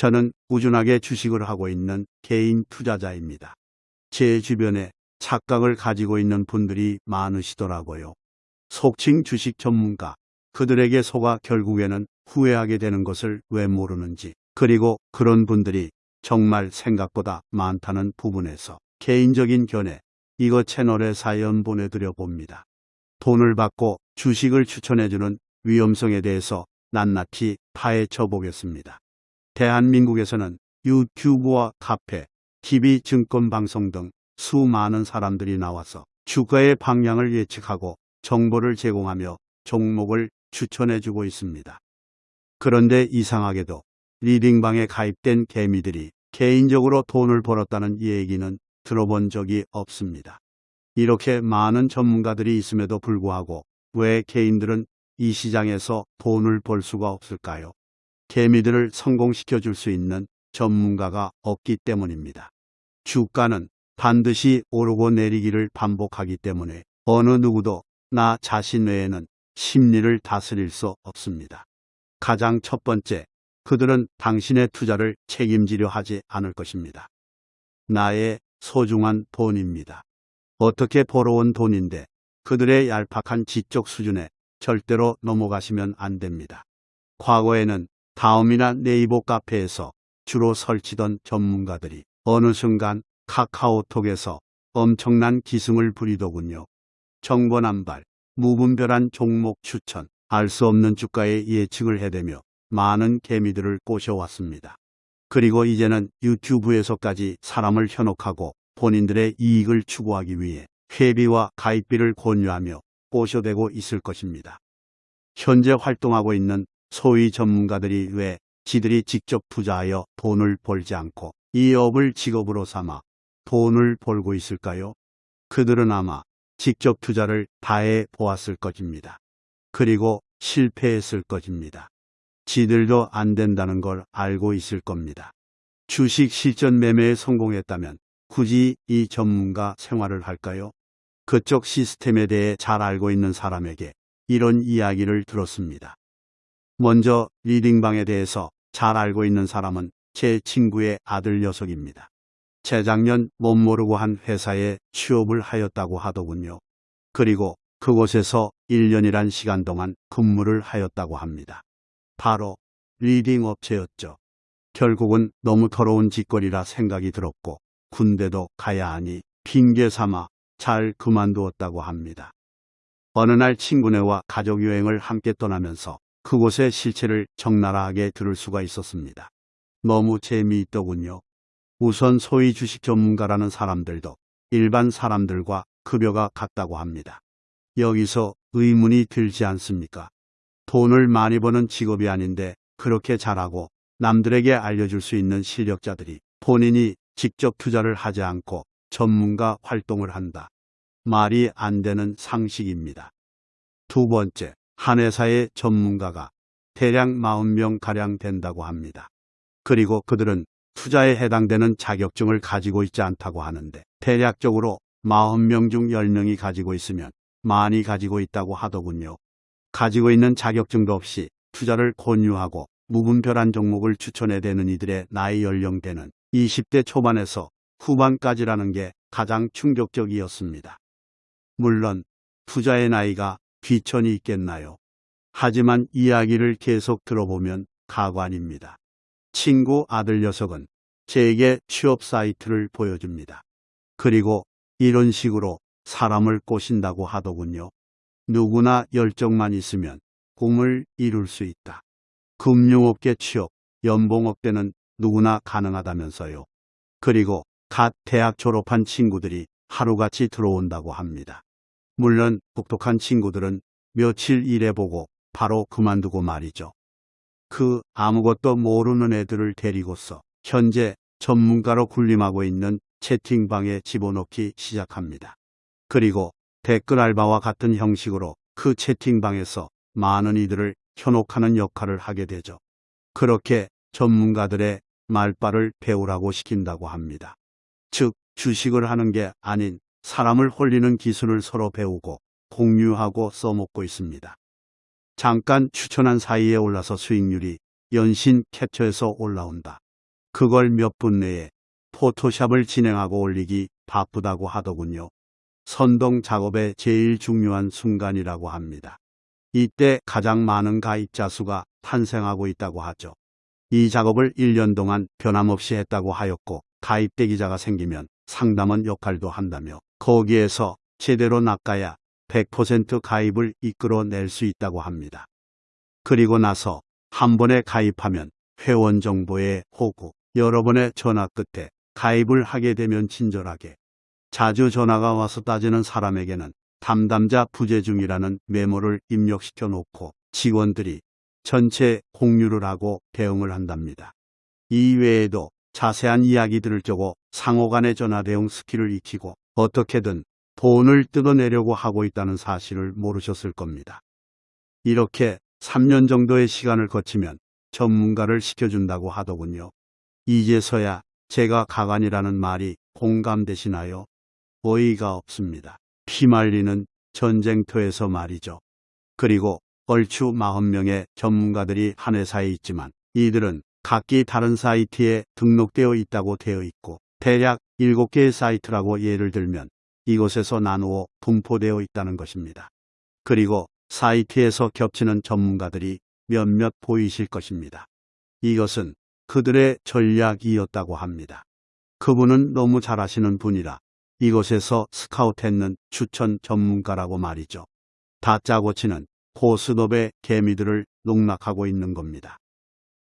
저는 꾸준하게 주식을 하고 있는 개인 투자자입니다. 제 주변에 착각을 가지고 있는 분들이 많으시더라고요. 속칭 주식 전문가, 그들에게 속아 결국에는 후회하게 되는 것을 왜 모르는지, 그리고 그런 분들이 정말 생각보다 많다는 부분에서 개인적인 견해, 이거 채널에 사연 보내드려 봅니다. 돈을 받고 주식을 추천해주는 위험성에 대해서 낱낱이 파헤쳐 보겠습니다. 대한민국에서는 유튜브와 카페, TV 증권 방송 등 수많은 사람들이 나와서 주가의 방향을 예측하고 정보를 제공하며 종목을 추천해주고 있습니다. 그런데 이상하게도 리딩방에 가입된 개미들이 개인적으로 돈을 벌었다는 얘기는 들어본 적이 없습니다. 이렇게 많은 전문가들이 있음에도 불구하고 왜 개인들은 이 시장에서 돈을 벌 수가 없을까요? 개미들을 성공시켜 줄 수 있는 전문가가 없기 때문입니다. 주가는 반드시 오르고 내리기를 반복하기 때문에 어느 누구도 나 자신 외에는 심리를 다스릴 수 없습니다. 가장 첫 번째, 그들은 당신의 투자를 책임지려 하지 않을 것입니다. 나의 소중한 돈입니다. 어떻게 벌어온 돈인데 그들의 얄팍한 지적 수준에 절대로 넘어가시면 안 됩니다. 과거에는 다음이나 네이버 카페에서 주로 설치던 전문가들이 어느 순간 카카오톡에서 엄청난 기승을 부리더군요. 정보남발, 무분별한 종목 추천, 알 수 없는 주가의 예측을 해대며 많은 개미들을 꼬셔왔습니다. 그리고 이제는 유튜브에서까지 사람을 현혹하고 본인들의 이익을 추구하기 위해 회비와 가입비를 권유하며 꼬셔대고 있을 것입니다. 현재 활동하고 있는 소위 전문가들이 왜 지들이 직접 투자하여 돈을 벌지 않고 이 업을 직업으로 삼아 돈을 벌고 있을까요? 그들은 아마 직접 투자를 다해 보았을 것입니다. 그리고 실패했을 것입니다. 지들도 안 된다는 걸 알고 있을 겁니다. 주식 실전 매매에 성공했다면 굳이 이 전문가 생활을 할까요? 그쪽 시스템에 대해 잘 알고 있는 사람에게 이런 이야기를 들었습니다. 먼저 리딩방에 대해서 잘 알고 있는 사람은 제 친구의 아들 녀석입니다. 재작년 못 모르고 한 회사에 취업을 하였다고 하더군요. 그리고 그곳에서 1년이란 시간 동안 근무를 하였다고 합니다. 바로 리딩 업체였죠. 결국은 너무 더러운 짓거리라 생각이 들었고 군대도 가야 하니 핑계 삼아 잘 그만두었다고 합니다. 어느 날 친구네와 가족 여행을 함께 떠나면서 그곳의 실체를 적나라하게 들을 수가 있었습니다. 너무 재미있더군요. 우선 소위 주식 전문가라는 사람들도 일반 사람들과 급여가 같다고 합니다. 여기서 의문이 들지 않습니까? 돈을 많이 버는 직업이 아닌데 그렇게 잘하고 남들에게 알려줄 수 있는 실력자들이 본인이 직접 투자를 하지 않고 전문가 활동을 한다. 말이 안 되는 상식입니다. 두 번째, 한 회사의 전문가가 대략 40명가량 된다고 합니다. 그리고 그들은 투자에 해당되는 자격증을 가지고 있지 않다고 하는데 대략적으로 40명 중 10명이 가지고 있으면 많이 가지고 있다고 하더군요. 가지고 있는 자격증도 없이 투자를 권유하고 무분별한 종목을 추천해 대는 이들의 나이 연령대는 20대 초반에서 후반까지라는 게 가장 충격적이었습니다. 물론 투자의 나이가 귀천이 있겠나요? 하지만 이야기를 계속 들어보면 가관입니다. 친구 아들 녀석은 제게 취업 사이트를 보여줍니다. 그리고 이런 식으로 사람을 꼬신다고 하더군요. 누구나 열정만 있으면 꿈을 이룰 수 있다. 금융업계 취업, 연봉업계는 누구나 가능하다면서요. 그리고 갓 대학 졸업한 친구들이 하루같이 들어온다고 합니다. 물론 똑똑한 친구들은 며칠 일해보고 바로 그만두고 말이죠. 그 아무것도 모르는 애들을 데리고서 현재 전문가로 군림하고 있는 채팅방에 집어넣기 시작합니다. 그리고 댓글 알바와 같은 형식으로 그 채팅방에서 많은 이들을 현혹하는 역할을 하게 되죠. 그렇게 전문가들의 말발을 배우라고 시킨다고 합니다. 즉, 주식을 하는 게 아닌 사람을 홀리는 기술을 서로 배우고 공유하고 써먹고 있습니다. 잠깐 추천한 사이에 올라서 수익률이 연신 캡처해서 올라온다. 그걸 몇 분 내에 포토샵을 진행하고 올리기 바쁘다고 하더군요. 선동 작업의 제일 중요한 순간이라고 합니다. 이때 가장 많은 가입자 수가 탄생하고 있다고 하죠. 이 작업을 1년 동안 변함없이 했다고 하였고 가입 대기자가 생기면 상담원 역할도 한다며 거기에서 제대로 낚아야 100% 가입을 이끌어낼 수 있다고 합니다. 그리고 나서 한 번에 가입하면 회원 정보에 호구, 여러 번의 전화 끝에 가입을 하게 되면 친절하게 자주 전화가 와서 따지는 사람에게는 담당자 부재 중이라는 메모를 입력시켜 놓고 직원들이 전체 공유를 하고 대응을 한답니다. 이 외에도 자세한 이야기들을 적어 상호 간의 전화 대응 스킬을 익히고 어떻게든 돈을 뜯어내려고 하고 있다는 사실을 모르셨을 겁니다. 이렇게 3년 정도의 시간을 거치면 전문가를 시켜준다고 하더군요. 이제서야 제가 가관이라는 말이 공감되시나요? 어이가 없습니다. 피말리는 전쟁터에서 말이죠. 그리고 얼추 40명의 전문가들이 한 회사에 있지만 이들은 각기 다른 사이트에 등록되어 있다고 되어 있고 대략 7개의 사이트라고 예를 들면 이곳에서 나누어 분포되어 있다는 것입니다. 그리고 사이트에서 겹치는 전문가들이 몇몇 보이실 것입니다. 이것은 그들의 전략이었다고 합니다. 그분은 너무 잘하시는 분이라 이곳에서 스카우트했는 추천 전문가라고 말이죠. 다짜고 치는 고스톱의 개미들을 농락하고 있는 겁니다.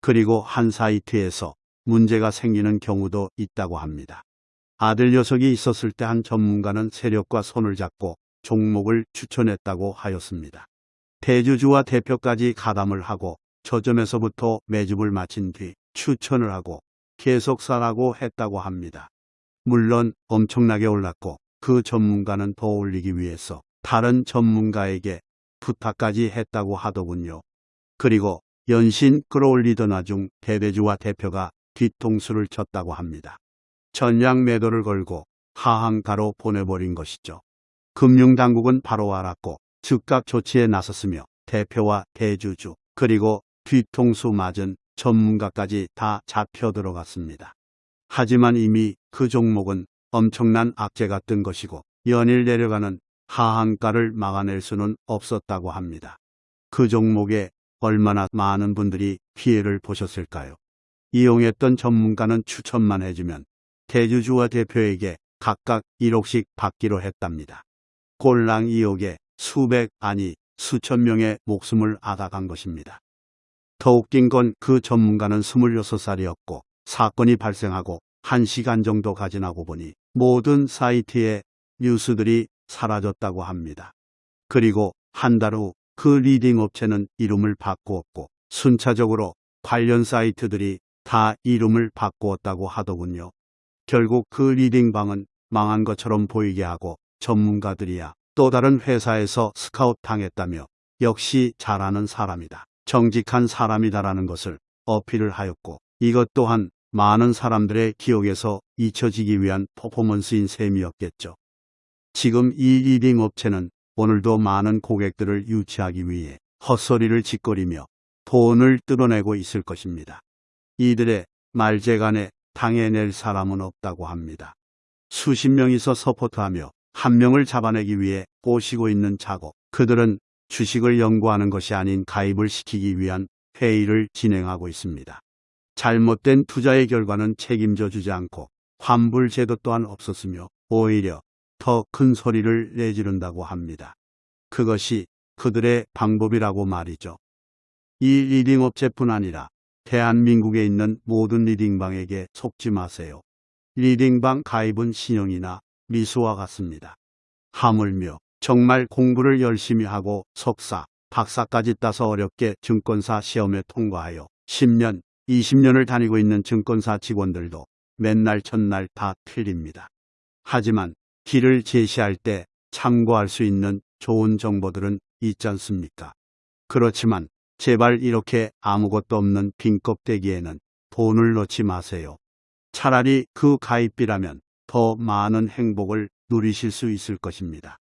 그리고 한 사이트에서 문제가 생기는 경우도 있다고 합니다. 아들 녀석이 있었을 때 한 전문가는 세력과 손을 잡고 종목을 추천했다고 하였습니다. 대주주와 대표까지 가담을 하고 저점에서부터 매집을 마친 뒤 추천을 하고 계속 사라고 했다고 합니다. 물론 엄청나게 올랐고 그 전문가는 더 올리기 위해서 다른 전문가에게 부탁까지 했다고 하더군요. 그리고 연신 끌어올리던 와중 대대주와 대표가 뒤통수를 쳤다고 합니다. 전량 매도를 걸고 하한가로 보내버린 것이죠. 금융당국은 바로 알았고 즉각 조치에 나섰으며 대표와 대주주 그리고 뒤통수 맞은 전문가까지 다 잡혀 들어갔습니다. 하지만 이미 그 종목은 엄청난 악재가 뜬 것이고 연일 내려가는 하한가를 막아낼 수는 없었다고 합니다. 그 종목에 얼마나 많은 분들이 피해를 보셨을까요? 이용했던 전문가는 추천만 해주면 대주주와 대표에게 각각 1억씩 받기로 했답니다. 꼴랑 2억에 수백 아니 수천 명의 목숨을 앗아간 것입니다. 더 웃긴 건 그 전문가는 26살이었고 사건이 발생하고 1시간 정도 가 지나고 보니 모든 사이트의 뉴스들이 사라졌다고 합니다. 그리고 한 달 후 그 리딩 업체는 이름을 바꾸었고 순차적으로 관련 사이트들이 다 이름을 바꾸었다고 하더군요. 결국 그 리딩방은 망한 것처럼 보이게 하고 전문가들이야 또 다른 회사에서 스카웃 당했다며 역시 잘하는 사람이다. 정직한 사람이다라는 것을 어필을 하였고 이것 또한 많은 사람들의 기억에서 잊혀지기 위한 퍼포먼스인 셈이었겠죠. 지금 이 리딩 업체는 오늘도 많은 고객들을 유치하기 위해 헛소리를 짓거리며 돈을 뜯어내고 있을 것입니다. 이들의 말재간에 당해낼 사람은 없다고 합니다. 수십 명이서 서포트하며 한 명을 잡아내기 위해 꼬시고 있는 작업. 그들은 주식을 연구하는 것이 아닌 가입을 시키기 위한 회의를 진행하고 있습니다. 잘못된 투자의 결과는 책임져 주지 않고 환불 제도 또한 없었으며 오히려 더 큰 소리를 내지른다고 합니다. 그것이 그들의 방법이라고 말이죠. 이 리딩 업체뿐 아니라 대한민국에 있는 모든 리딩방에게 속지 마세요. 리딩방 가입은 신용이나 미수와 같습니다. 하물며 정말 공부를 열심히 하고 석사, 박사까지 따서 어렵게 증권사 시험에 통과하여 10년, 20년을 다니고 있는 증권사 직원들도 맨날천날 다 틀립니다. 하지만 길을 제시할 때 참고할 수 있는 좋은 정보들은 있지 않습니까? 그렇지만 제발 이렇게 아무것도 없는 빈 껍데기에는 돈을 넣지 마세요. 차라리 그 가입비라면 더 많은 행복을 누리실 수 있을 것입니다.